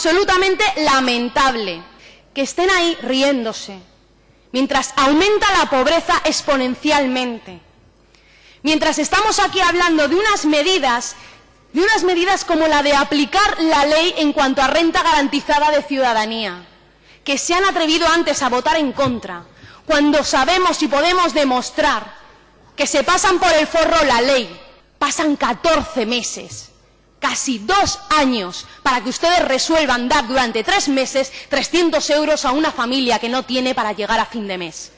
absolutamente lamentable que estén ahí riéndose, mientras aumenta la pobreza exponencialmente, mientras estamos aquí hablando de unas medidas, de unas medidas como la de aplicar la ley en cuanto a renta garantizada de ciudadanía, que se han atrevido antes a votar en contra, cuando sabemos y podemos demostrar que se pasan por el forro la ley, pasan 14 meses, casi dos años, para que ustedes resuelvan dar durante tres meses 300 euros a una familia que no tiene para llegar a fin de mes.